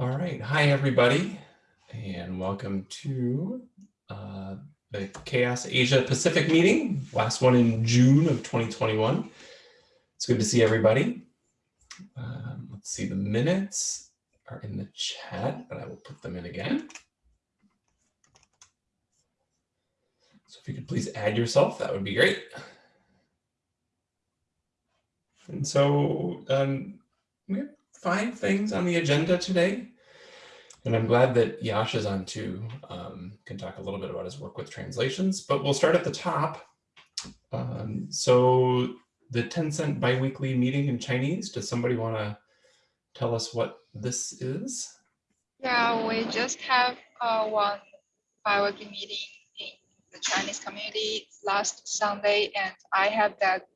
All right. Hi, everybody, and welcome to uh, the CHAOSS Asia Pacific meeting, last one in June of 2021. It's good to see everybody. Um, let's see, the minutes are in the chat, but I will put them in again. So if you could please add yourself, that would be great. And so um, we have five things on the agenda today. And I'm glad that Yash is on too, um, can talk a little bit about his work with translations, but we'll start at the top. Um, so the Tencent biweekly meeting in Chinese, does somebody want to tell us what this is? Yeah, we just have uh, one biweekly meeting in the Chinese community last Sunday, and I have that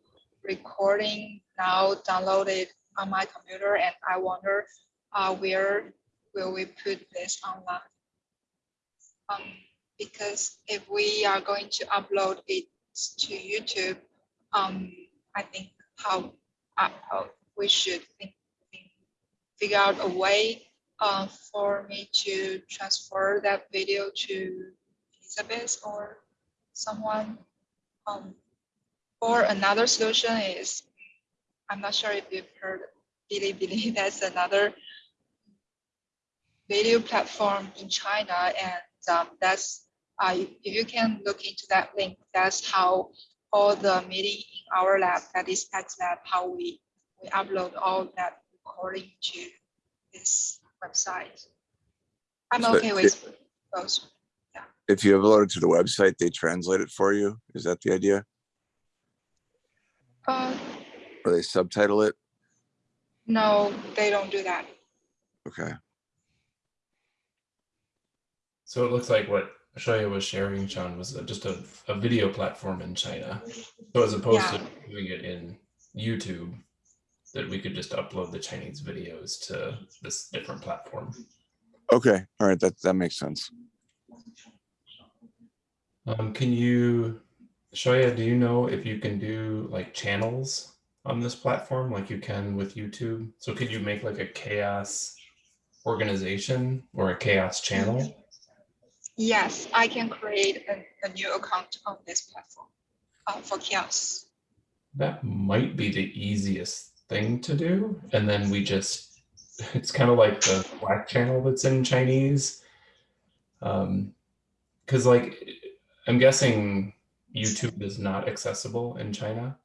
recording now downloaded on my computer, and I wonder uh, where will we put this online? Um, because if we are going to upload it to YouTube, um, I think how, uh, how we should think, think, figure out a way uh, for me to transfer that video to Elizabeth or someone. Um, or another solution is, I'm not sure if you've heard Bilibili, that's another video platform in China. And um, that's, uh, if you can look into that link, that's how all the meeting in our lab, that is X lab, how we, we upload all that recording to this website. I'm So okay with those. If you upload it to the website, they translate it for you. Is that the idea? Uh, Or they subtitle it? no, they don't do that. Okay. So it looks like what Xiaoya was sharing, Sean, was just a, a video platform in China. So as opposed to doing it in YouTube, that we could just upload the Chinese videos to this different platform. Okay. All right. That, that makes sense. Um, can you, Xiaoya, do you know if you can do like channels on this platform like you can with YouTube? So could you make like a CHAOSS organization or a CHAOSS channel? Yes, I can create a, a new account on this platform uh, for CHAOSS. That might be the easiest thing to do. And then we just, it's kind of like the Slack channel that's in Chinese. Um, cause like, I'm guessing YouTube is not accessible in China.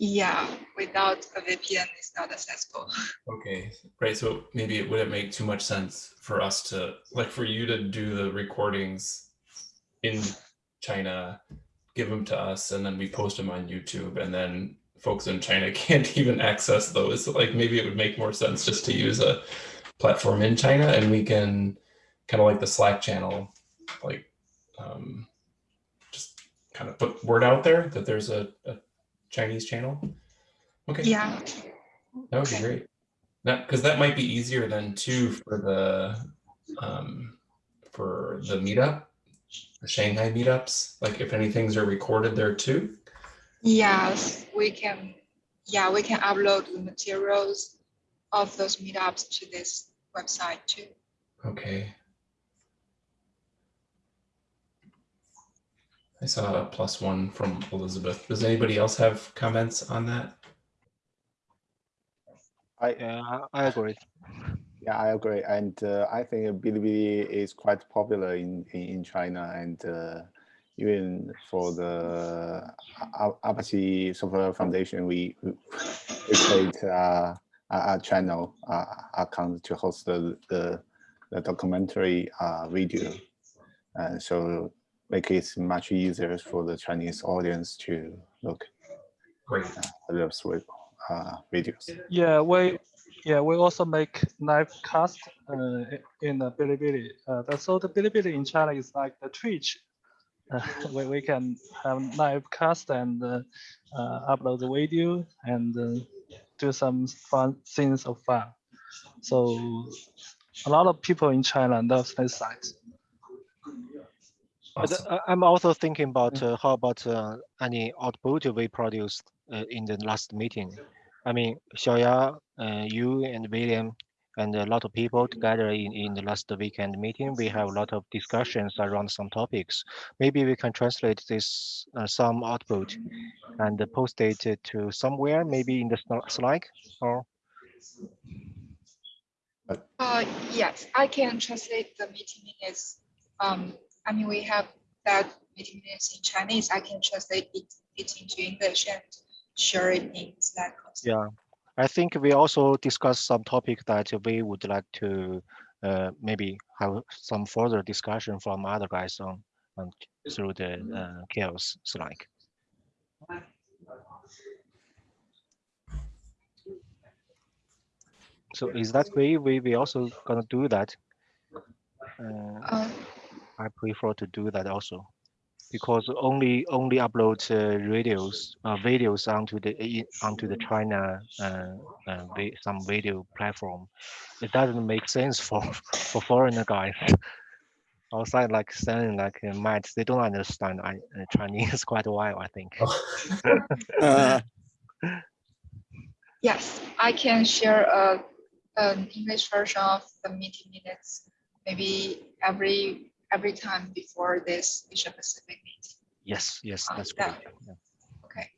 Yeah, without a VPN, it's not accessible. Okay, right. So maybe it wouldn't make too much sense for us to, like for you to do the recordings in China, give them to us, and then we post them on YouTube, and then folks in China can't even access those. Like maybe it would make more sense just to use a platform in China, and we can kind of like the Slack channel, like um, just kind of put word out there that there's a, a Chinese channel. Okay. Yeah, That would be great. That because that might be easier than too for the um for the meetup, the Shanghai meetups. Like if anything's are recorded there too. yes, we can. Yeah, we can upload the materials of those meetups to this website too. Okay. I saw a plus one from Elizabeth. Does anybody else have comments on that? I, Yeah, I agree. yeah, I agree. And uh, I think Bilibili is quite popular in, in, in China and uh, even for the A- Apache Software Foundation, we, we create uh, a, a channel uh, account to host the, the, the documentary uh, video. And so make it much easier for the Chinese audience to look Great. at those uh, videos. Yeah, we yeah we also make live cast uh, in the Bilibili. Uh, so the Bilibili in China is like the Twitch. Uh, we, we can have live cast and uh, uh, upload the video and uh, do some fun things of fun. So a lot of people in China love this site. But Awesome. uh, I'm also thinking about uh, how about uh, any output we produced uh, in the last meeting. I mean, Xiaoya, uh, you and William and a lot of people together in, in the last weekend meeting. We have a lot of discussions around some topics. Maybe we can translate this uh, some output and post it to somewhere, maybe in the sli- slide or Uh, yes, I can translate the meeting minutes. Um, I mean, we have that meeting minutes in Chinese. I can translate it, it into English and share it in Slack. Yeah, I think we also discussed some topic that we would like to uh, maybe have some further discussion from other guys on, on through the uh, CHAOSS Slack. So is that way we we also gonna do that? Uh, Uh, I prefer to do that also, because only only upload uh, radios uh, videos onto the onto the China uh, uh, some video platform. It doesn't make sense for for foreigner guys outside like saying like uh, Matt. They don't understand I, uh, Chinese quite a while. I think. Uh, yes, I can share a, an English version of the meeting minutes, maybe every, every time before this Asia Pacific meeting. Yes, yes, Uh, that's yeah. great. yeah. Okay.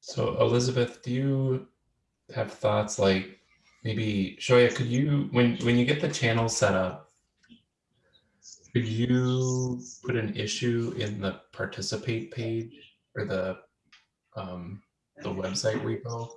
So Elizabeth, do you have thoughts like maybe Xiaoya, could you when when you get the channel set up, could you put an issue in the participate page or the um the website repo?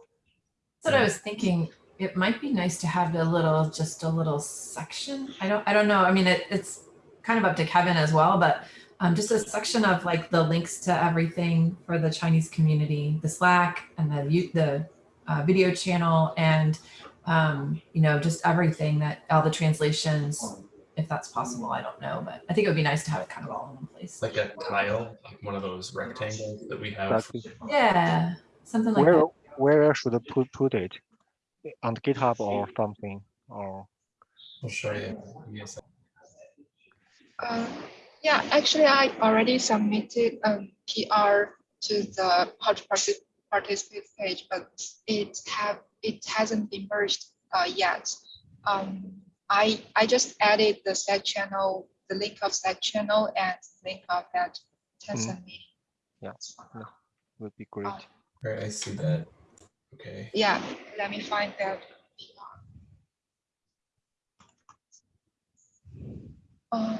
That's what I was thinking. It might be nice to have a little, just a little section. I don't, I don't know. I mean, it, it's kind of up to Kevin as well, but um, just a section of like the links to everything for the Chinese community, the Slack and the the uh, video channel, and um, you know, just everything that all the translations, if that's possible. I don't know, but I think it would be nice to have it kind of all in one place. Like a tile, like one of those rectangles that we have. Exactly. Yeah, something like Where that. where should I put put it? On GitHub or something or I'll show you. Yes. Uh, yeah, actually, I already submitted a PR to the how to partic- participate page, but it have it hasn't been merged uh, yet. Um, I I just added the Slack channel, the link of Slack channel, and link of that Tencent meeting. Yeah, would be great. Um, All right, I see that. Okay. yeah, let me find that. Uh,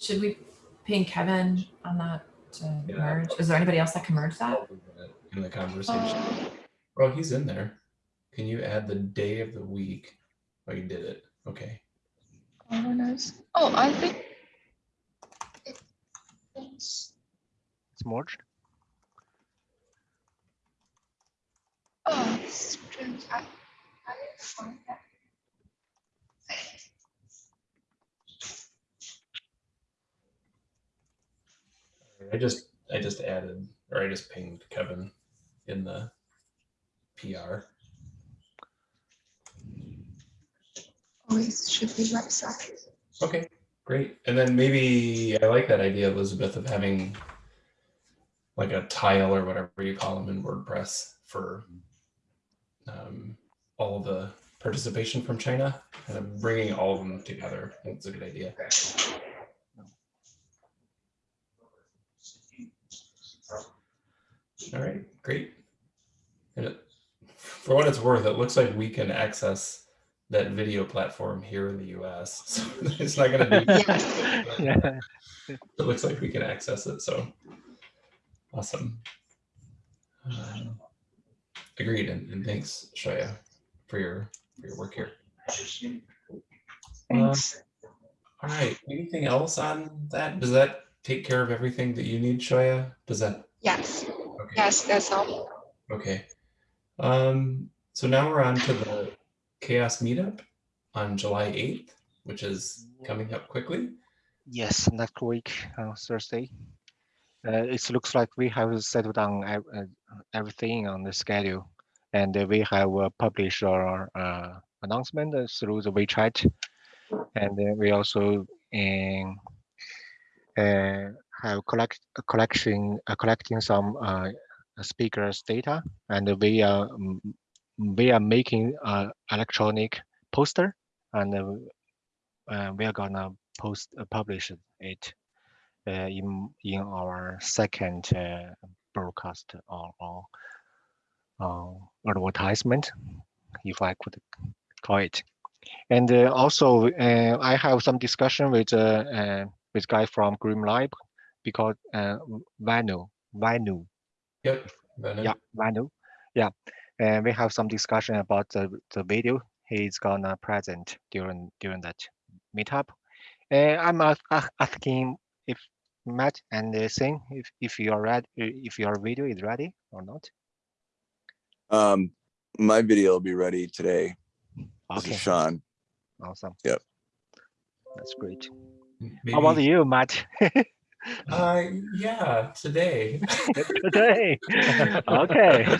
Should we ping Kevin on that to Yeah. merge? Is there anybody else that can merge that? In the conversation. uh, Oh, he's in there. Can you add the day of the week? Oh, you did it. Okay. governance. Oh, I think. it's- It's merged. Oh, strange. I, I didn't that. I just I just added or I just pinged Kevin in the PR. Oh, it should be right side. Okay, great. And then maybe I like that idea, Elizabeth, of having like a tile or whatever you call them in WordPress for um, all the participation from China, kind of bringing all of them together. I think it's a good idea. All right, great. And it, for what it's worth, it looks like we can access that video platform here in the US. So it's not going to be. yeah. It looks like we can access it. So awesome. Um, agreed, and, and thanks, Xiaoya, for your for your work here. Thanks. All right. Anything else on that? Does that take care of everything that you need, Xiaoya? Does that? Yes, Okay. yes, that's all. Okay. Um, so now we're on to the CHAOSS meetup on July 8th, which is coming up quickly. Yes, next week on Thursday. Uh, it looks like we have settled down ev- uh, everything on the schedule, and we have uh, published our uh, announcement through the WeChat, and then we also um, uh, have collect a collection uh, collecting some uh, speakers data, and we are we are making a electronic poster. And uh, we are gonna post publish it in in our second broadcast or, or uh, advertisement, if I could call it. And uh, also, uh, I have some discussion with uh, uh, with guy from GrimoireLab because uh, Vanu, Vanu, Yep. Venom. yeah, Vanu, yeah, and we have some discussion about the the video he's gonna present during during that meetup. And I'm ask, ask- asking if Matt and uh, Sing if if your ready if your video is ready or not. Um, my video will be ready today. This Okay, is Sean. awesome. Yep. That's great. Maybe, How about you, Matt? Uh, yeah, today. Today. okay.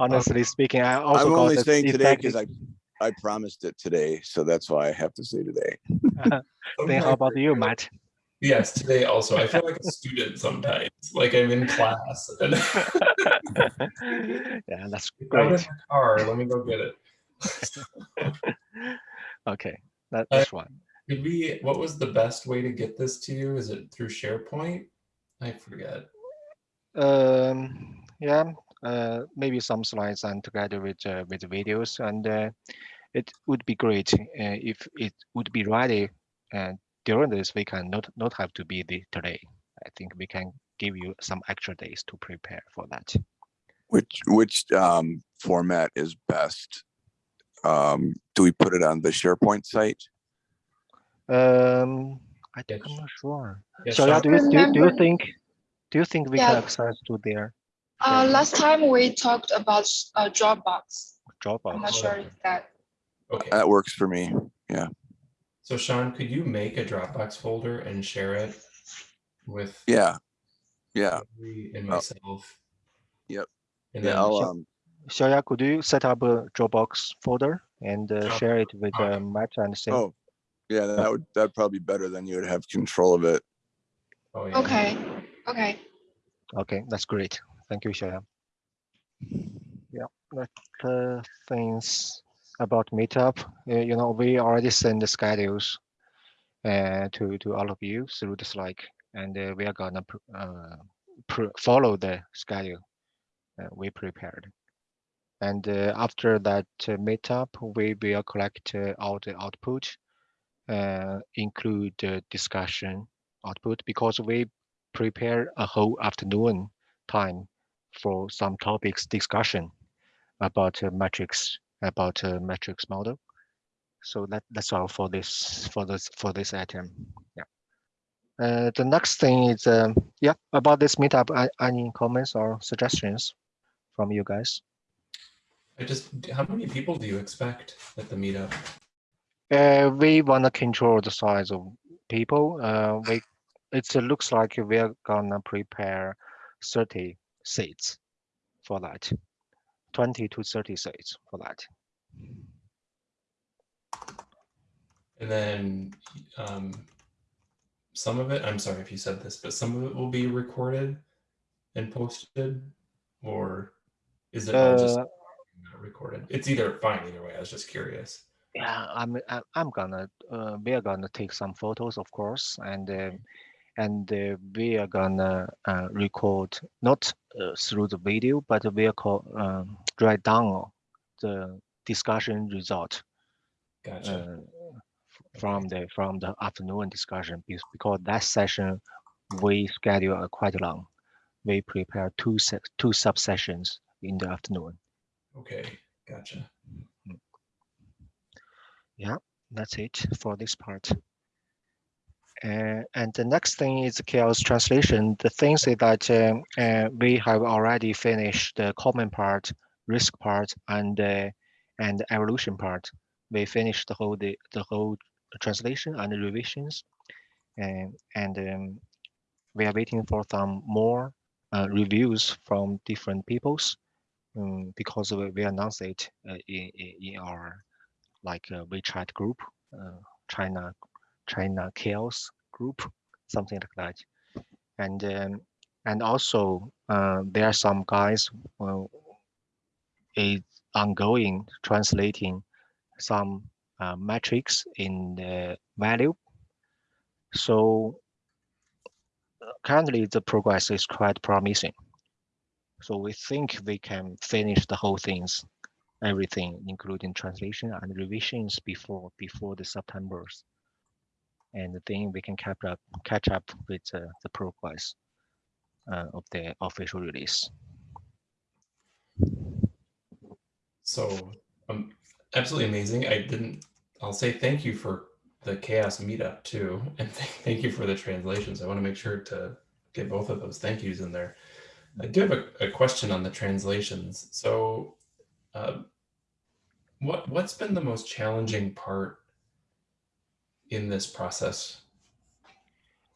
Honestly speaking, I also I'm only saying today because I, I promised it today, so that's why I have to say today. Then how about you, Matt? Yes, today also. I feel like a student sometimes, like I'm in class. And yeah, that's It's out in great. the car. Let me go get it. Okay, that, Uh, that's one. Did we? What was the best way to get this to you? Is it through SharePoint? I forget. Um, yeah, uh, maybe some slides and together with uh, with the videos, and uh, it would be great uh, if it would be ready uh, during this weekend. Not not have to be the today. I think we can give you some extra days to prepare for that. Which which um, format is best? Um, do we put it on the SharePoint site? Um, I Yes. I'm not sure. Yeah, So yeah, do you, do you, do you think do you think we can access to there? Uh, SharePoint last time we talked about uh, Dropbox. Dropbox. I'm not sure if that. Okay. That works for me. So Sean, could you make a Dropbox folder and share it with Yeah, yeah, me and Oh. myself? Yep. And yeah. then I'll Sure. um, Xiaoya, could you set up a Dropbox folder and uh, Sure. share it with Okay. uh, Matt and Sim? oh, yeah, that would that'd probably be better than you would have control of it. oh yeah. Okay, okay. Okay, that's great. Thank you, Xiaoya. Yeah, that uh, things about meetup. Uh, you know, we already send the schedules uh, to to all of you through the Slack, and uh, we are gonna uh, follow the schedule uh, we prepared. And uh, after that meetup, we will collect all the output, include the discussion output, because we prepare a whole afternoon time for some topics discussion about uh, metrics, about uh, metrics model. So that that's all for this for this for this item. Yeah. Uh, the next thing is um, yeah about this meetup. Any comments or suggestions from you guys? I just how many people do you expect at the meetup? Uh, we want to control the size of people. Uh, we it looks like we are gonna prepare 30 seats for that, 20 to 30 seats for that. And then um, some of it, I'm sorry if you said this, but some of it will be recorded and posted, or is it all just Uh, not recorded? It's either fine either way. I was just curious. yeah, I'm I'm gonna uh, we are gonna take some photos, of course, and uh, and uh, we are gonna uh, record not uh, through the video, but we are call, um, write down the discussion result. Gotcha. uh, from the from the afternoon discussion because, because that session we schedule quite long. We prepare two two sub sessions in the afternoon. okay, gotcha. Yeah, that's it for this part. Uh, and the next thing is CHAOSS translation. The thing is that um, uh, we have already finished the common part, risk part, and uh, and evolution part. We finished the whole the, the whole translation and the revisions, and and um, we are waiting for some more uh, reviews from different peoples, um, because we, we announced it uh, in, in our like a WeChat group, uh, China China CHAOSS group, something like that. And um, and also uh, there are some guys uh, is ongoing translating some uh, metrics in the value. So uh, currently the progress is quite promising. So we think we can finish the whole things, everything, including translation and revisions before before the September's. And then we can catch up catch up with uh, the progress uh, of the official release. So um, absolutely amazing. I didn't. I'll say thank you for the CHAOSS meetup too, and th- thank you for the translations. I want to make sure to get both of those thank yous in there. I do have a, a question on the translations. So, uh, what what's been the most challenging part in this process?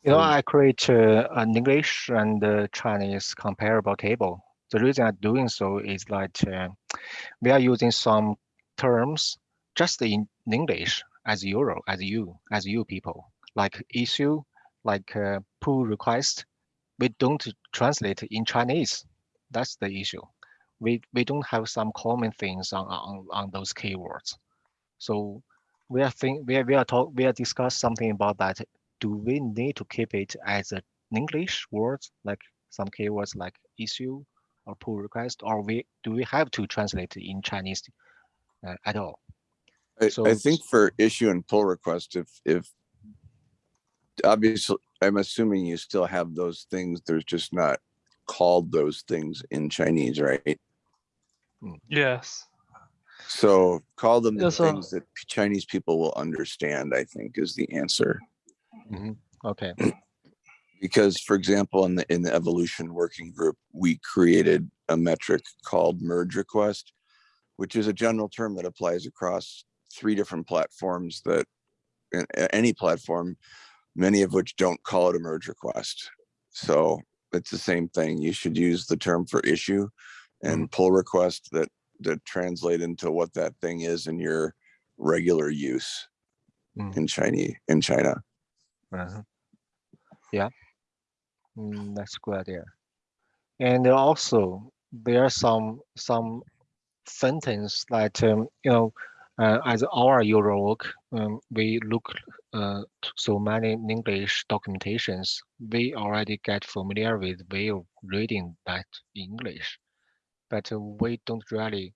You know, I create uh, an English and uh, Chinese comparable table. The reason I'm doing so is that uh, we are using some terms just in English as Euro, as you, as you people, like issue, like uh, pull request. We don't translate in Chinese. That's the issue. We we don't have some common things on on, on those keywords. So we are think we are we are talk we are discuss something about that do we need to keep it as an English words like some keywords like issue or pull request, or we do we have to translate it in Chinese uh, at all? I, So I think for issue and pull request, if, if obviously, I'm assuming you still have those things. There's just not called those things in Chinese, right? Yes. So call them the Yeah, so- things that Chinese people will understand, I think is the answer. Mm-hmm. Okay. Because for example, in the, in the evolution working group, we created a metric called merge request, which is a general term that applies across three different platforms that any platform, many of which don't call it a merge request. So it's the same thing. You should use the term for issue and mm-hmm. pull request that, that translate into what that thing is in your regular use Mm. in Chinese, in China. Uh-huh. Yeah, Mm, that's a good idea. And also there are some some sentence that um, you know uh, as our Euro work, um, we look uh, so many English documentations. We already get familiar with way of reading that English, but uh, we don't really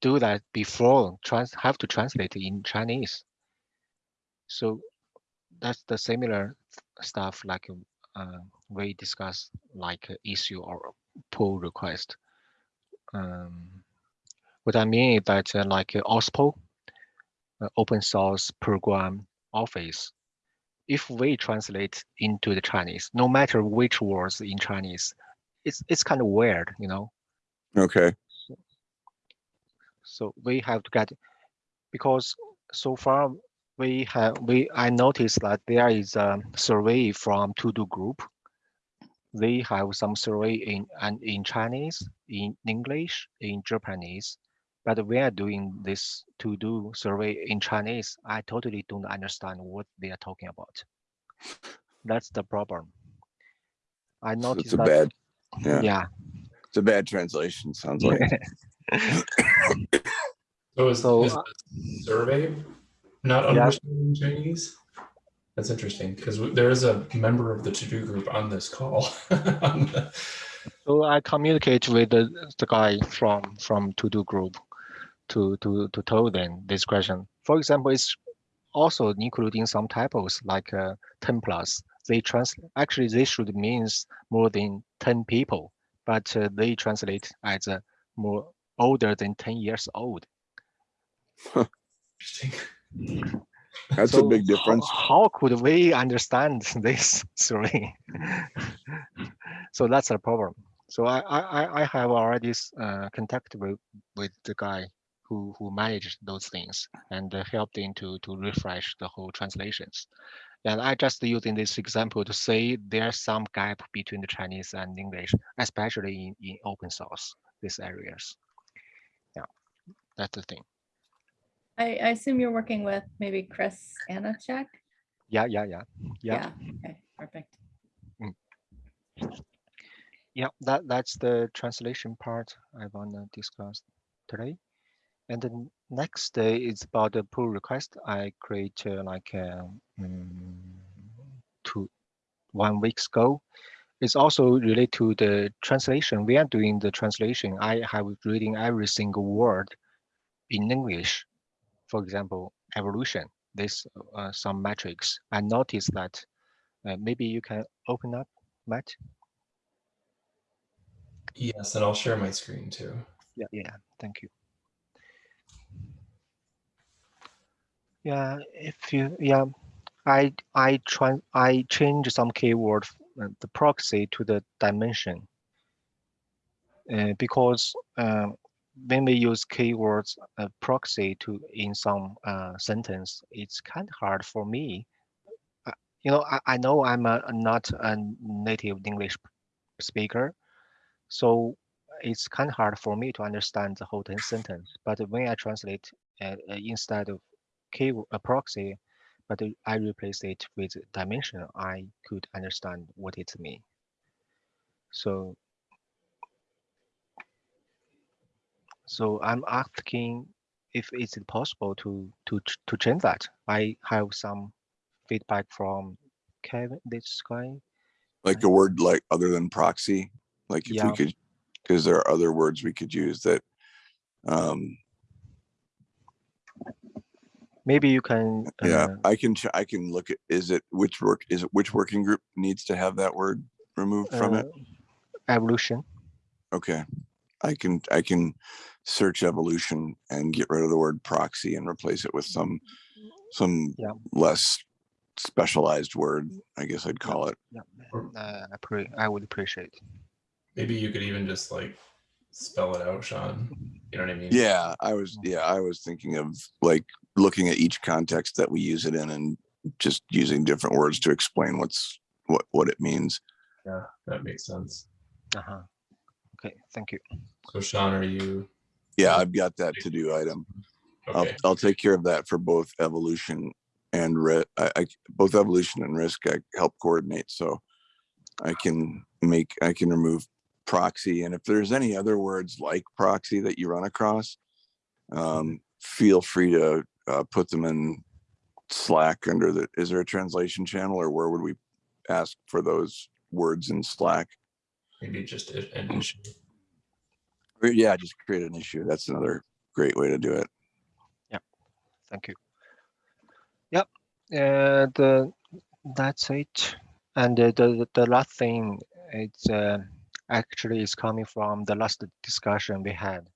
do that before trans have to translate in Chinese. So that's the similar stuff like uh, we discuss like issue or pull request. Um, what I mean is that uh, like uh, OSPO, uh, open source program office, if we translate into the Chinese, no matter which words in Chinese, it's it's kind of weird, you know. Okay. So we have to get because so far we have we I noticed that there is a survey from TODO Group. They have some survey in and in Chinese, in English, in Japanese, but we are doing this To Do survey in Chinese. I totally don't understand what they are talking about. That's the problem. I So noticed It's a bad, yeah, yeah. It's a bad translation, sounds like. So is, So, is the survey not Yeah. understanding Chinese? That's interesting because there is a member of the to-do group on this call. On the- So I communicate with the, the guy from from TODO Group to to to tell them this question. For example, it's also including some typos like uh, 10 plus. They translate actually they should means more than 10 people, but uh, they translate as uh, more older than 10 years old. Interesting. That's a big difference. How, could we understand this story? so that's a problem. So I I, I- have already uh, contacted with, with the guy who who managed those things and uh, helped him to to refresh the whole translations. And I just using this example to say there's some gap between the Chinese and English, especially in, in open source, these areas. Yeah, that's the thing. I, I assume you're working with maybe Chris Aniszczyk? Yeah, yeah, yeah, yeah. Okay, perfect. Mm. yeah, that that's the translation part I wanna discuss today. And the next day is about the pull request. I create uh, like uh, mm, two one weeks ago. It's also related to the translation. We are doing the translation. I have reading every single word in English. For example, evolution. This uh, some metrics. I noticed that. Uh, maybe you can open up, Matt. Yes, and I'll share my screen too. Yeah, yeah, thank you. Yeah, if you, yeah, I, I try, I change some keyword, uh, the proxy to the dimension. Uh, because uh, when we use keywords uh, proxy to in some uh, sentence, it's kind of hard for me. Uh, you know, I, I know I'm a, not a native English speaker, so it's kind of hard for me to understand the whole sentence. But when I translate instead of key a proxy, but I replace it with dimension, I could understand what it means. So, so I'm asking if it's possible to to to change that. I have some feedback from Kevin this guy. Like a word like other than proxy, like if Yeah. we could, because there are other words we could use that. Um, Maybe you can. yeah, uh, I can, ch- I can look at, is it, which work, is it, which working group needs to have that word removed from it? uh, Evolution. Okay. I can, I can search evolution and get rid of the word proxy and replace it with some, some Yeah. less specialized word, I guess I'd call it. Yeah, uh, I pre I would appreciate. Maybe you could even just like spell it out, Sean. You know what I mean? Yeah, I was, yeah, I was thinking of like looking at each context that we use it in and just using different words to explain what's, what, what it means. Yeah, that makes sense. Uh huh. Okay, thank you. So Sean, are you Yeah, I've got that to do item. I'll, okay? I'll take care of that for both evolution and ri- I, I, both evolution and risk, I help coordinate, so I can make, I can remove proxy, and if there's any other words like proxy that you run across, um, feel free to, uh, put them in Slack under the, is there a translation channel, or where would we ask for those words in Slack? Maybe just an issue. Yeah, just create an issue, that's another great way to do it. Yeah, thank you. Yep. Uh, that's it. And uh, the the last thing it's uh, actually is coming from the last discussion we had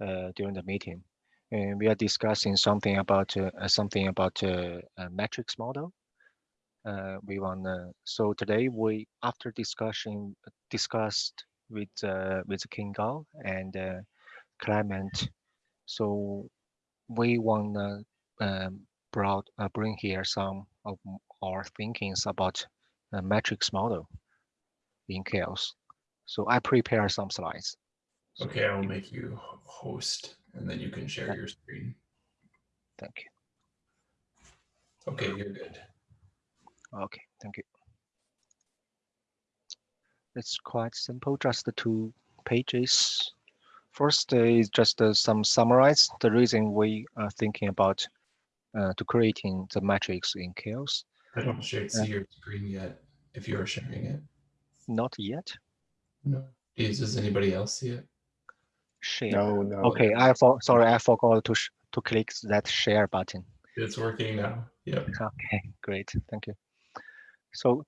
uh, during the meeting. And we are discussing something about uh, something about uh, a matrix model. Uh, we want so today we after discussion discussed with uh, with King Gao and uh, Clement. So we want to um, brought, bring here some of our thinkings about a matrix model in CHAOSS. So I prepare some slides. Okay, I will make you host and then you can share your screen. Thank you. Okay, you're good. Okay, thank you. It's quite simple, just the two pages. First uh, is just uh, some summarize the reason we are thinking about uh, to creating the matrix in CHAOSS. I don't share, see your screen yet if you are sharing it. Not yet. No. Is, does anybody else see it? Share. No, no. Okay, I for sorry, I forgot to sh to click that share button. It's working now. Yep. Okay, great, thank you. So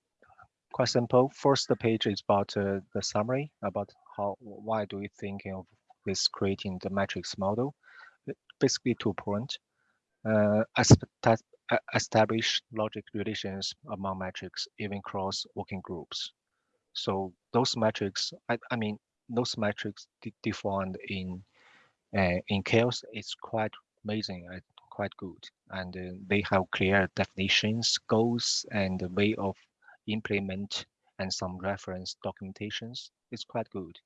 quite simple. First, the page is about uh, the summary about how why do we thinking of this creating the matrix model. Uh, Basically, two points. Uh, uh, establish logic relations among metrics, even cross working groups. So those metrics, I, I mean, those metrics de- defined in uh, in CHAOSS is quite amazing, quite good, and uh, they have clear definitions, goals, and the way of implement, and some reference documentations. It's quite good.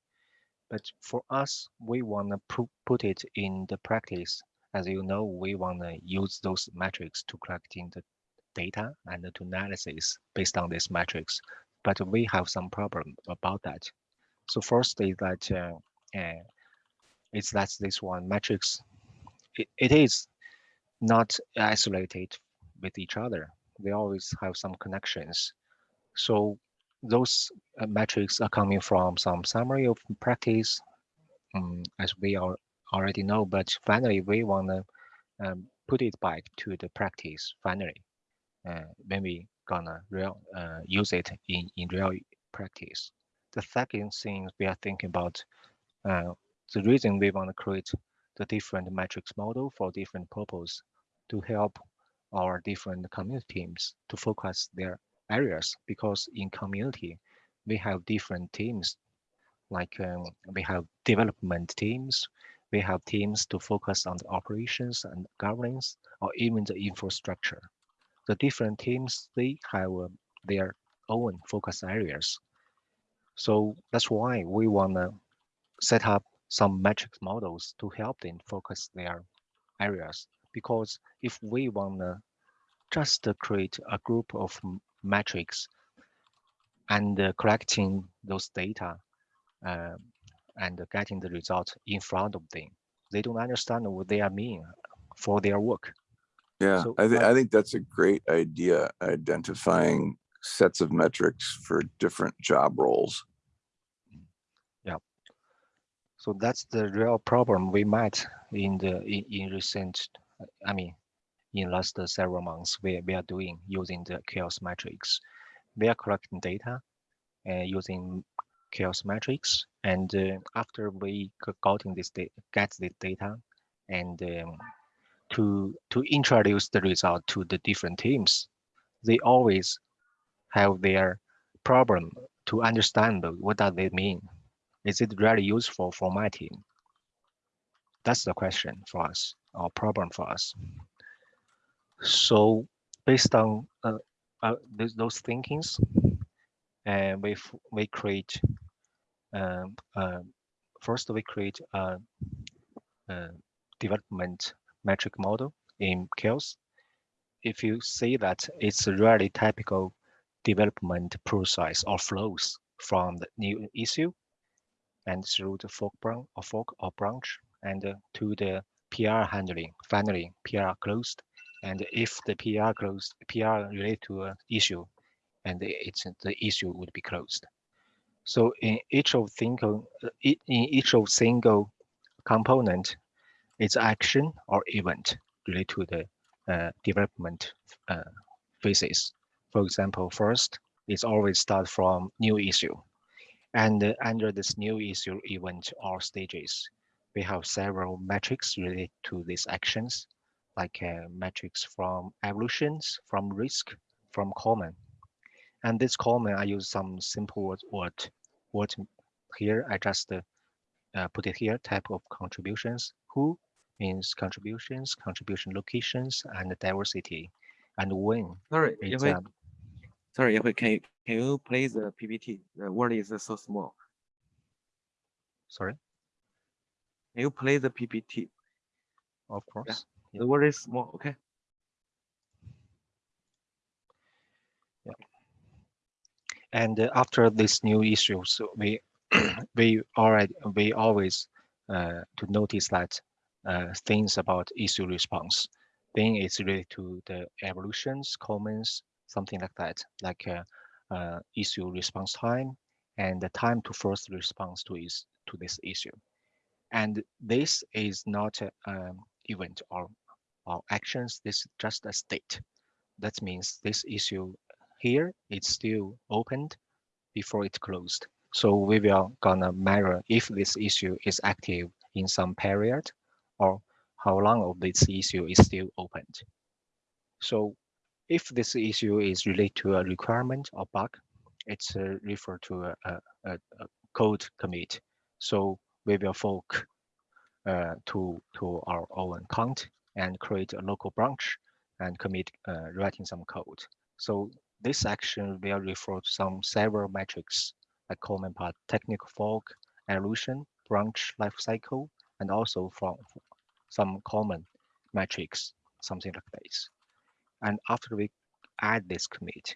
But for us, we want to put it in the practice. As you know, we want to use those metrics to collecting the data and to analysis based on these metrics. But we have some problem about that. So first is that uh, uh, it's that's this one matrix. It, it is not isolated with each other. They always have some connections. So those uh, metrics are coming from some summary of practice, um, as we are already know. But finally, we want to um, put it back to the practice. Finally, uh, when we gonna real uh, use it in in real practice. The second thing we are thinking about uh, the reason we want to create the different metrics model for different purpose to help our different community teams to focus their areas because in community we have different teams like um, we have development teams we have teams to focus on the operations and governance or even the infrastructure the different teams they have uh, their own focus areas so that's why we want to set up some metrics models to help them focus their areas because if we want to just create a group of metrics and uh, collecting those data uh, and getting the result in front of them. They don't understand what they are mean for their work. Yeah, So, I, th- I think that's a great idea, identifying sets of metrics for different job roles. Yeah. So that's the real problem we met in the in, in recent, I mean, in last several months. We, we are doing using the CHAOSS metrics. We are collecting data uh, using CHAOSS metrics, and uh, after we got gotten this data, get this data, and um, to to introduce the result to the different teams, they always have their problem to understand what does it mean is it really useful for my team? That's the question for us, or problem for us. So based on uh, uh, those, those thinkings, and we we create um, uh, first we create a, a development metric model in CHAOSS. If you see that it's a really typical development process or flows from the new issue and through the fork branch or fork or branch and uh, to the PR handling. Finally, PR closed. And if the PR closed, PR related to an issue, and it's the issue would be closed. So in each of single, uh, in each of single component, it's action or event related to the uh, development uh, phases. For example, first, it's always start from new issue. And uh, under this new issue event or stages, we have several metrics related to these actions, like uh, metrics from evolutions, from risk, from common. And this common, I use some simple word, word, word here. I just uh, put it here, type of contributions. Who means contributions, contribution locations, and diversity. And when Sorry, it's Yafei, um, sorry, Yafei, can you, can you play the PPT? The word is so small. sorry, Can you play the PPT? of course. The word is small, okay? Yeah. And uh, after this new issue, so we we already we always uh, to notice that uh, things about issue response. Thing is related to the evolutions, comments, something like that, like uh, uh, issue response time and the time to first response to is to this issue. And this is not a um, event or or actions. This is just a state. That means this issue here it's still opened before it closed. So we will gonna measure if this issue is active in some period or how long of this issue is still opened. So if this issue is related to a requirement or bug, it's uh, referred to a, a, a, a code commit. So we will fork uh, to, to our own account and create a local branch and commit uh, writing some code. So this action will refer to some several metrics like common part, technical fork, evolution, branch lifecycle, and also from some common metrics, something like this. And after we add this commit,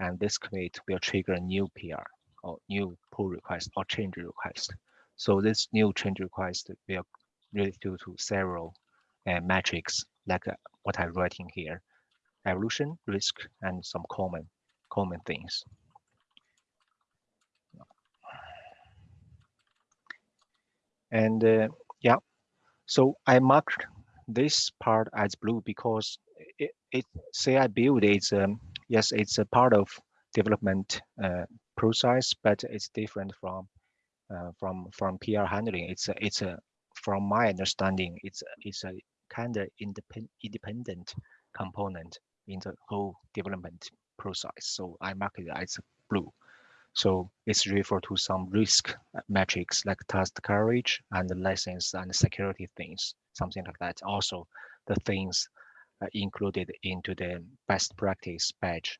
and this commit will trigger a new PR or new pull request or change request. So this new change request will relate to, to several uh, metrics like uh, what I'm writing here, evolution, risk, and some common common things. And uh, yeah, so I marked this part as blue because it, it say I build it's um, yes it's a part of development uh, process, but it's different from uh, from from PR handling. It's a, it's a from my understanding, it's a, it's a kind of independent independent component in the whole development process. So I mark it as blue. So it's refer to some risk metrics like test coverage and license and security things, something like that. Also, the things uh, included into the best practice badge.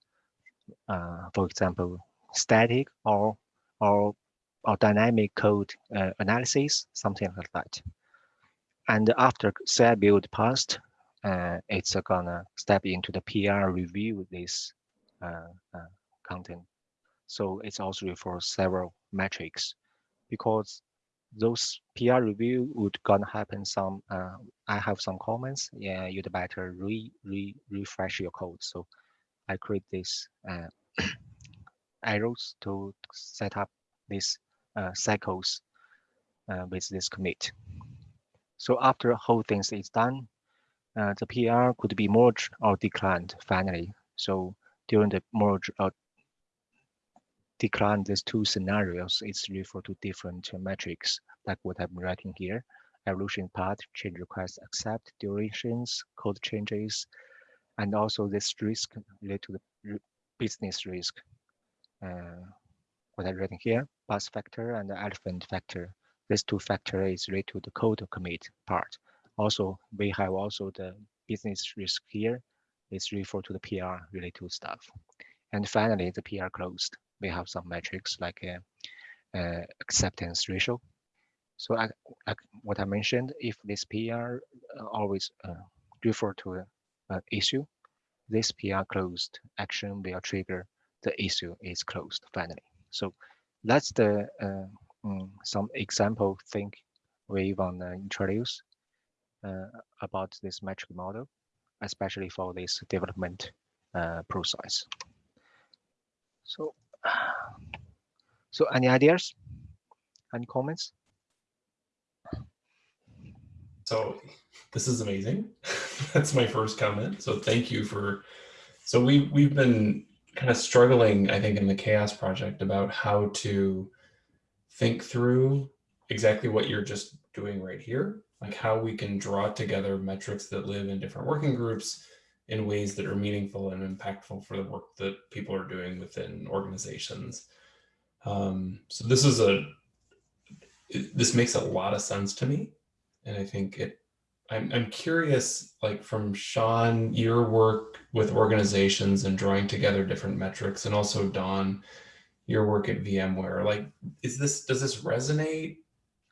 Uh, for example, static or or or dynamic code uh, analysis, something like that. And after CI build passed, uh, it's gonna step into the PR review this uh, uh, content. So it's also for several metrics because those PR review would gonna happen some, uh, I have some comments, yeah, you'd better re, re refresh your code. So I create this uh, arrows to set up these uh, cycles uh, with this commit. So after whole things is done, uh, the PR could be merged or declined finally. So during the merge or decline these two scenarios, it's referred to different metrics like what I'm writing here. Evolution path, change request, accept, durations, code changes, and also this risk related to the business risk. Uh, what I'm writing here, bus factor and the elephant factor. This two factors is related to the code commit part. Also, we have also the business risk here. It's referred to the PR related stuff. And finally, the PR closed. We have some metrics like uh, uh, acceptance ratio. So I, I, what I mentioned, if this PR uh, always uh, refer to an issue, this PR closed action will trigger the issue is closed finally. So that's the uh, um, some example thing we want to introduce about this metric model, especially for this development uh, process. So, so any ideas, any comments? So this is amazing. That's my first comment. So thank you for, so we, we've been kind of struggling, I think, in the CHAOSS project about how to think through exactly what you're just doing right here, like how we can draw together metrics that live in different working groups in ways that are meaningful and impactful for the work that people are doing within organizations. Um, so this is a, it, this makes a lot of sense to me. And I think it, I'm, I'm curious, like from Sean, your work with organizations and drawing together different metrics and also Dawn, your work at VMware, like, is this, does this resonate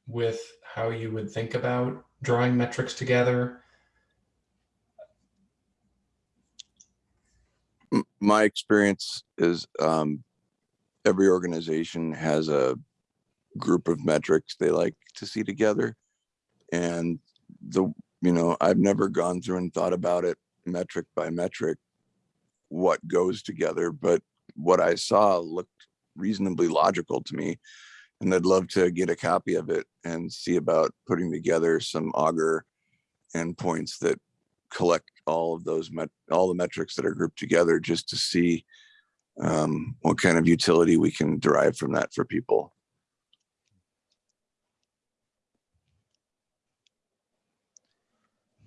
with how you would think about drawing metrics together? My experience is um, every organization has a group of metrics they like to see together. And the, you know, I've never gone through and thought about it metric by metric, what goes together, but what I saw looked reasonably logical to me. And I'd love to get a copy of it and see about putting together some Augur endpoints that collect all of those all the metrics that are grouped together just to see um, what kind of utility we can derive from that for people.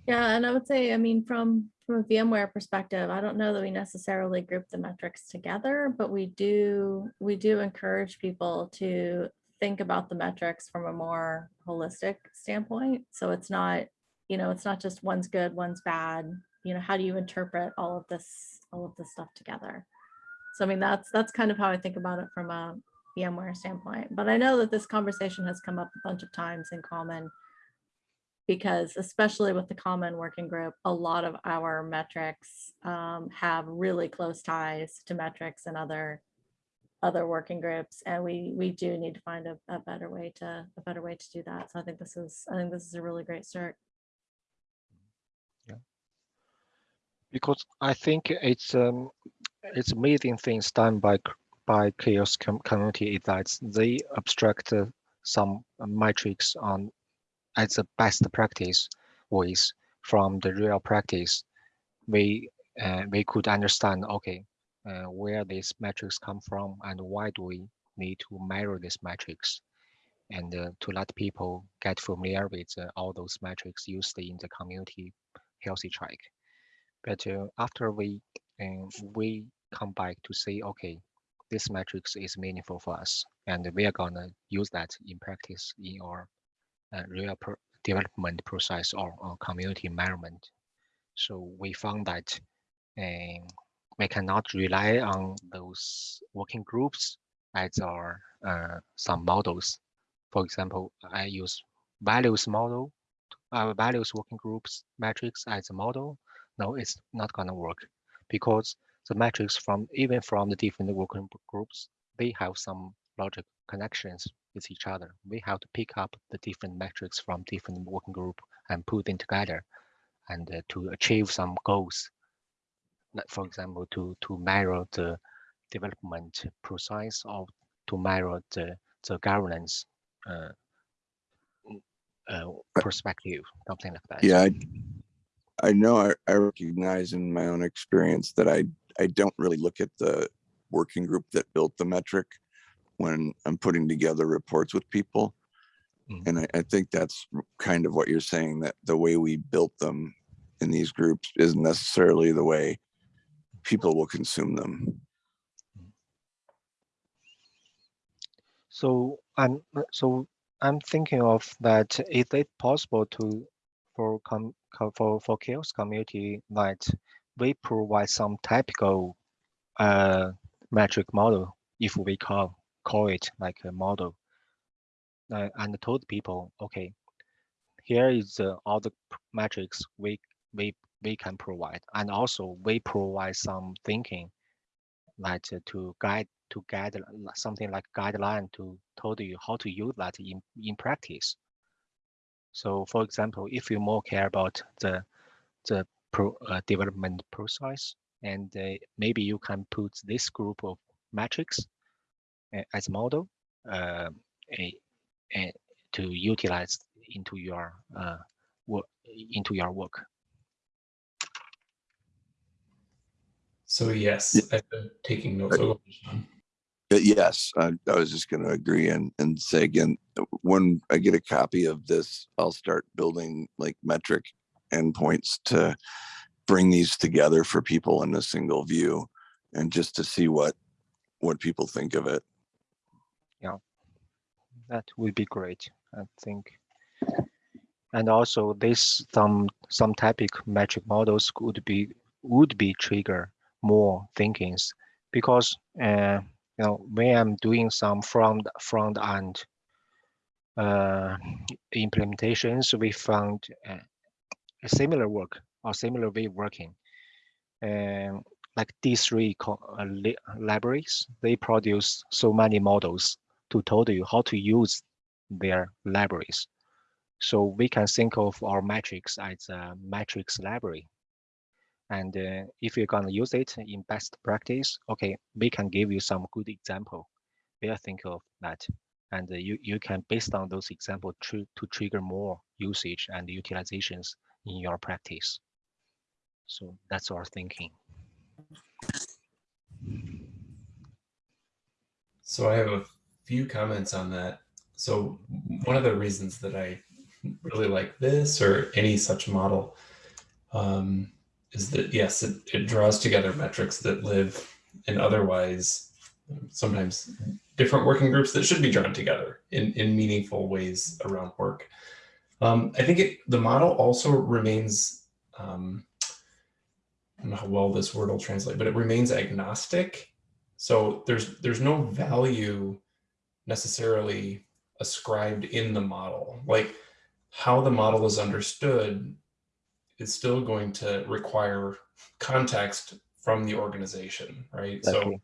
Yeah, and I would say, I mean, from from a VMware perspective, I don't know that we necessarily group the metrics together, but we do we do encourage people to think about the metrics from a more holistic standpoint. So it's not, you know, it's not just one's good, one's bad. You know, how do you interpret all of this, all of this stuff together? So I mean, that's that's kind of how I think about it from a VMware standpoint. But I know that this conversation has come up a bunch of times in common because especially with the common working group, a lot of our metrics um, have really close ties to metrics and other other working groups and we we do need to find a, a better way to a better way to do that so i think this is i think this is a really great start because I think it's um, it's amazing things done by by CHAOSS com- community is that they abstract uh, some metrics on as a best practice ways from the real practice. We uh, we could understand okay uh, where these metrics come from and why do we need to measure these metrics and uh, to let people get familiar with uh, all those metrics used in the community healthy track. But uh, after we uh, we come back to say, okay, this metrics is meaningful for us, and we are gonna use that in practice in our uh, real pro development process or, or community environment. So we found that um, we cannot rely on those working groups as our uh, some models. For example, I use values model, uh, values working groups metrics as a model no, it's not gonna work because the metrics from even from the different working groups, they have some logic connections with each other. We have to pick up the different metrics from different working group and put them together and uh, to achieve some goals. Like for example, to to measure the development process or to measure the the governance uh, uh, perspective, something like that. Yeah, I, I know I, I recognize in my own experience that I, I don't really look at the working group that built the metric when I'm putting together reports with people. Mm. And I, I think that's kind of what you're saying, that the way we built them in these groups isn't necessarily the way people will consume them. So I'm so I'm thinking of that. Is it possible to for com, for for CHAOSS community that we provide some typical uh metric model if we call call it like a model. Uh, and told people okay here is uh, all the metrics we we we can provide. And also we provide some thinking that uh, to guide to guide something like guideline to told you how to use that in in practice so for example, if you more care about the the pro, uh, development process, and uh, maybe you can put this group of metrics uh, as model uh, a, a, to utilize into your uh, work into your work. So yes, I've been taking notes. Yes, I, I was just going to agree and, and say again, when I get a copy of this, I'll start building like metric endpoints to bring these together for people in a single view and just to see what what people think of it. Yeah, that would be great, I think. And also this some some typic metric models could be would be trigger more thinkings because uh, you know when I'm doing some front front end uh, implementations, we found uh, a similar work or similar way of working. Um, like D3 uh, libraries, they produce so many models to tell you how to use their libraries. So we can think of our metrics as a metrics library. And uh, if you're gonna use it in best practice, okay, we can give you some good example. We are think of that. And uh, you, you can, based on those examples, tr to trigger more usage and utilizations in your practice. So that's our thinking. So I have a few comments on that. So one of the reasons that I really like this or any such model um, is that yes, it, it draws together metrics that live in otherwise sometimes different working groups that should be drawn together in, in meaningful ways around work. Um, I think it, the model also remains, um, I don't know how well this word will translate, but it remains agnostic. So there's there's no value necessarily ascribed in the model. Like how the model is understood is still going to require context from the organization, right? So.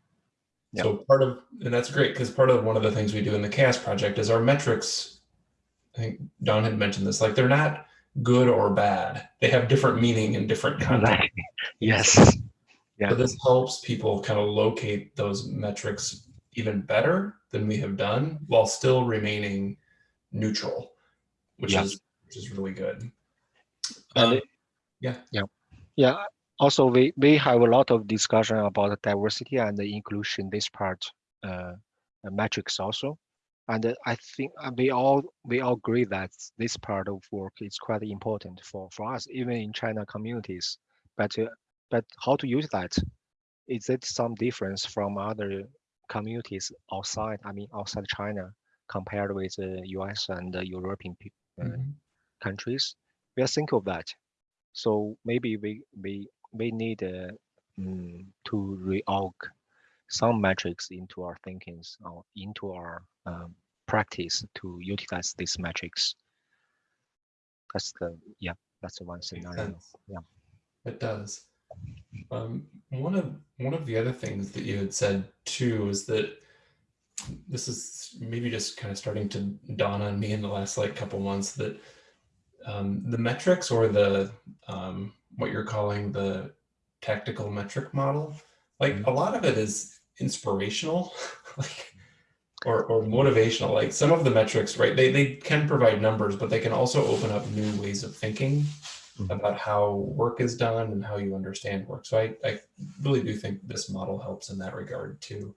Yeah. So part of, and that's great because part of one of the things we do in the CHAOSS project is our metrics. I think Dawn had mentioned this, like they're not good or bad. They have different meaning in different contexts. Yes. Yeah. So this helps people kind of locate those metrics even better than we have done while still remaining neutral, which Yeah. is which is really good. Um, yeah. Yeah. Yeah. Also, we, we have a lot of discussion about diversity and the inclusion, this part, uh, uh, metrics also. And uh, I think uh, we all we all agree that this part of work is quite important for, for us, even in China communities. But uh, but how to use that? Is it some difference from other communities outside? I mean, outside China, compared with the U.S. and the European pe- uh, Mhm. countries? We are think of that. So maybe we we we need uh, mm, to reorg some metrics into our thinkings or into our um, practice to utilize these metrics. That's the yeah, that's the one scenario. Yeah. It does. Um, one of one of the other things that you had said too is that this is maybe just kind of starting to dawn on me in the last like couple months that um, the metrics or the um, what you're calling the tactical metric model, like a lot of it is inspirational, like or or motivational. Like some of the metrics, right? They they can provide numbers, but they can also open up new ways of thinking Mhm. about how work is done and how you understand work. So I, I really do think this model helps in that regard too.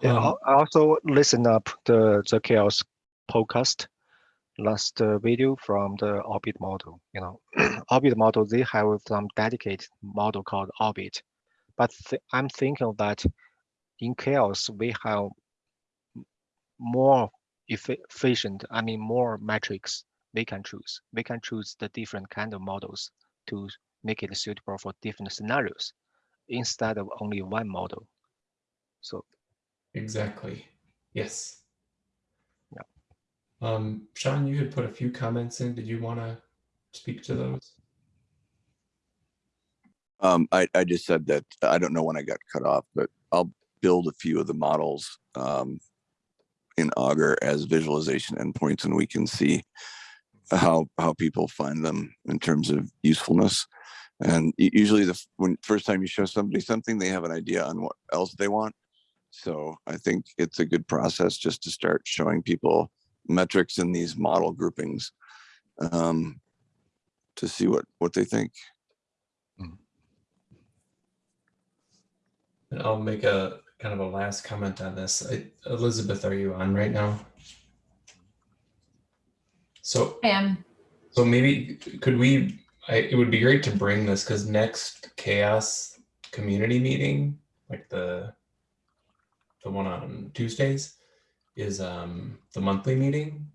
Yeah, Um, I I also listen up the the CHAOSS podcast last uh, video from the orbit model. You know, orbit model they have some dedicated model called orbit, but th I'm thinking that in CHAOSS we have more effi- efficient. I mean, more metrics we can choose. We can choose the different kind of models to make it suitable for different scenarios instead of only one model. So exactly. Yes. Um, Sean, you had put a few comments in. Did you want to speak to those? Um, I, I just said that I don't know when I got cut off, but I'll build a few of the models um, in Augur as visualization endpoints, and we can see how how people find them in terms of usefulness. And usually, the when first time you show somebody something, they have an idea on what else they want. So I think it's a good process just to start showing people metrics in these model groupings um, to see what what they think. And I'll make a kind of a last comment on this. I, Elizabeth, are you on right now? So I am. So maybe could we, I, it would be great to bring this because next CHAOSS community meeting, like the, the one on Tuesdays is um, the monthly meeting.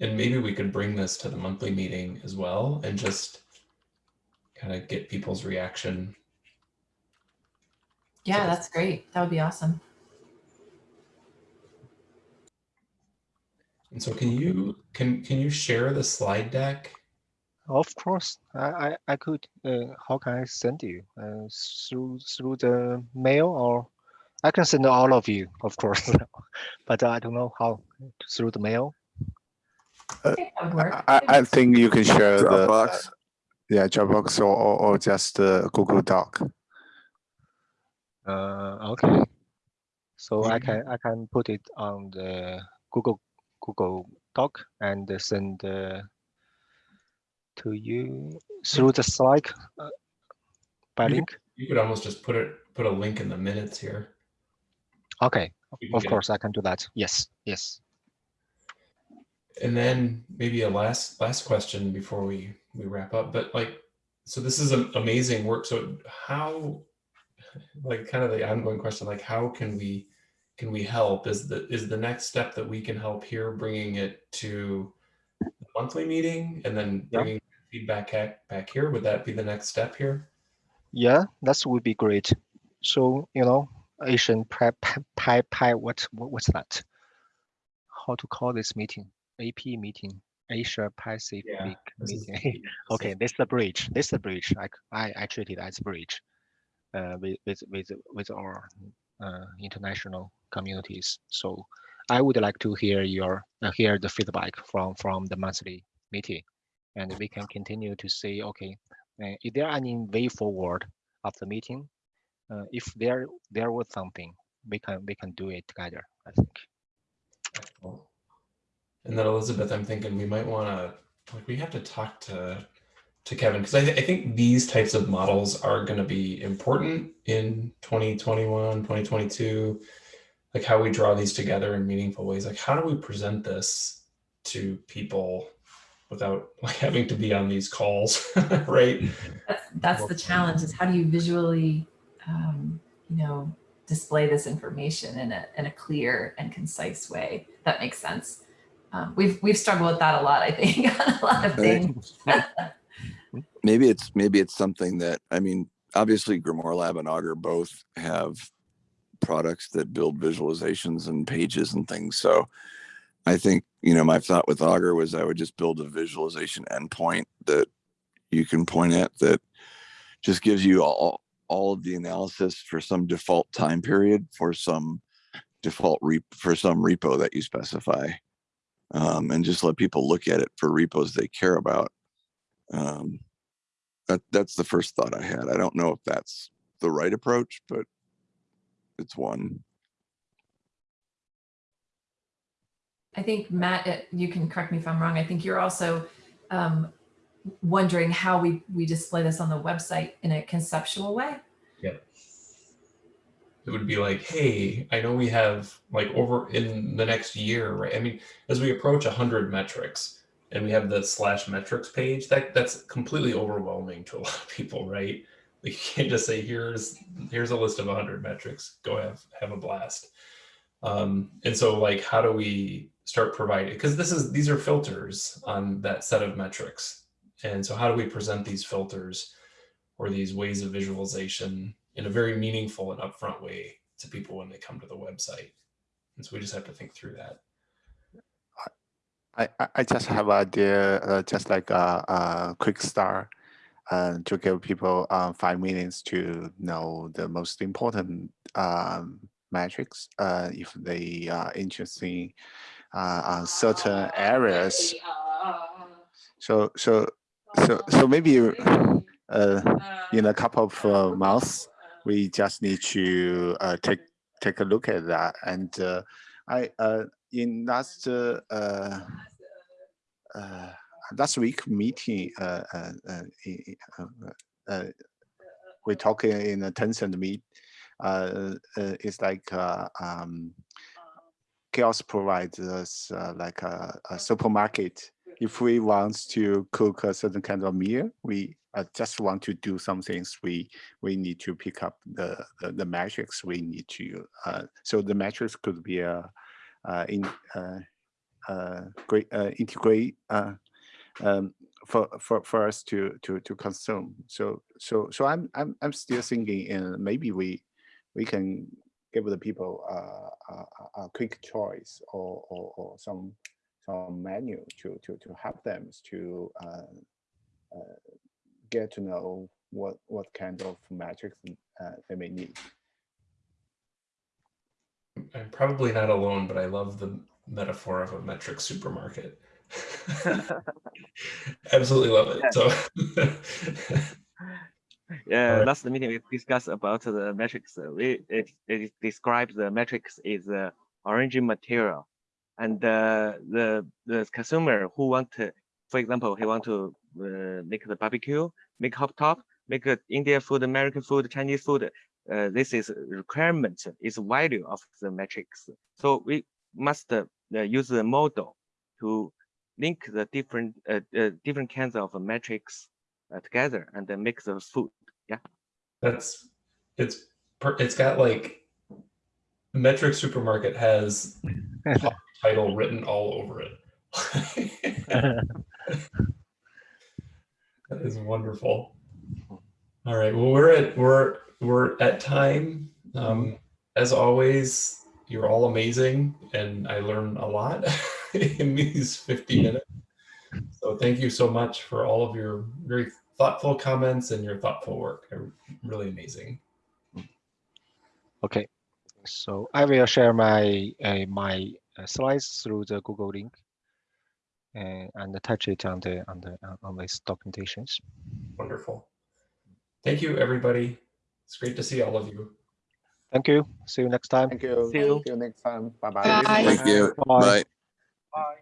And maybe we could bring this to the monthly meeting as well and just kind of get people's reaction. Yeah, that's great. That would be awesome. And so can you, can, can you share the slide deck? Of course, I I, I could. Uh, how can I send you? Uh, through through the mail or I can send all of you, of course, but I don't know how through the mail. I think that would work. I, I think you can share the Dropbox. yeah Dropbox or, or, or just uh, Google Doc. Uh, okay. So I can I can put it on the Google Google Doc and send uh, to you through the Slack uh, by You could- link. You could almost just put it, put a link in the minutes here. Okay, of course I can do that. Yes, yes. And then maybe a last last question before we we wrap up. But like, so this is a- amazing work. So how, like, kind of the ongoing question, like, how can we can we help? Is the is the next step that we can help here, bringing it to the monthly meeting and then bringing feedback back back here? Would that be the next step here? Yeah, that would be great. So, you know, Asian pi pi pi, what, what what's that? How to call this meeting? AP meeting, Asia Pacific is- meeting. okay, this is the bridge. This is the bridge. i treat it as a bridge. Uh, with with with with our uh, international communities. So I would like to hear your uh, hear the feedback from from the monthly meeting, and we can continue to say, okay, uh, is there any way forward of the meeting? Uh, if there there was something, we can we can do it together. I think. Excellent. And then Elizabeth, I'm thinking we might want to like we have to talk to to Kevin because I, th- I think these types of models are going to be important in 2021, 2022. Like how we draw these together in meaningful ways. Like how do we present this to people without like having to be on these calls, right? That's, that's the challenge is how do you visually, um, you know, display this information in a, in a clear and concise way that makes sense. Um, we've, we've struggled with that a lot, I think, on a lot of things. maybe it's maybe it's something that i mean obviously GrimoireLab and Augur both have products that build visualizations and pages and things so i think you know my thought with Augur was i would just build a visualization endpoint that you can point at that just gives you all all of the analysis for some default time period for some default re- for some repo that you specify um, and just let people look at it for repos they care about um, that that's the first thought I had. I don't know if that's the right approach, but it's one. I think Matt, uh, you can correct me if I'm wrong. I think you're also um, wondering how we, we display this on the website in a conceptual way. Yeah. It would be like, hey, I know we have like over in the next year, right? I mean, as we approach 100 metrics and we have the slash metrics page, that that's completely overwhelming to a lot of people, right? You can't just say, here's here's a list of 100 metrics, go have have a blast. Um, and so like, how do we start providing, because this is, these are filters on that set of metrics. And so how do we present these filters or these ways of visualization in a very meaningful and upfront way to people when they come to the website. And so we just have to think through that. I, I- I just have an idea, uh, just like a, a quick start uh, to give people uh, five minutes to know the most important um, metrics uh, if they are interested uh, on certain areas. So so so so maybe uh, in a couple of uh, months, we just need to uh, take take a look at that. And uh, I uh, in last uh, uh, uh, last week meeting, uh, uh, uh, uh, uh, we talking in a Tencent meet. Uh, uh, it's like uh, um, CHAOSS provides us uh, like a, a supermarket. If we want to cook a certain kind of meal, we uh, just want to do some things. We we need to pick up the the, the metrics. We need to uh, so the metrics could be a uh, in uh, uh, great uh, integrate uh, um, for, for for us to to to consume. So so so I'm I'm I'm still thinking, and maybe we we can give the people uh, a, a- a quick choice or, or, or some some menu to to to help them to uh, uh, get to know what what kind of metrics uh, they may need. I'm probably not alone, but I love the metaphor of a metric supermarket. Absolutely love it. So Yeah, Alright. last meeting we discussed about the metrics. uh, We it, it describes the metrics is the origin material, and uh, the the consumer who want to, for example, he want to uh, make the barbecue, make hot top, make a Indian food, American food, Chinese food. Uh, this is requirement, is value of the metrics. So we must uh, uh, use the model to link the different uh, uh, different kinds of metrics uh, together and then make the food. Yeah. that's it's it's got like metric supermarket has title written all over it. that is wonderful. All right. Well, we're at we're we're at time. Um, as always, you're all amazing, and I learn a lot in these 50 minutes. So thank you so much for all of your very thoughtful comments and your thoughtful work. They're really amazing. Okay. So I will share my uh, my slides through the Google link and, and attach it on the on the uh, on this documentations. Wonderful. Thank you, everybody. It's great to see all of you. Thank you. See you next time. Thank you. See you. See you next time. Bye bye. Bye. Thank you. Bye. Bye. Bye.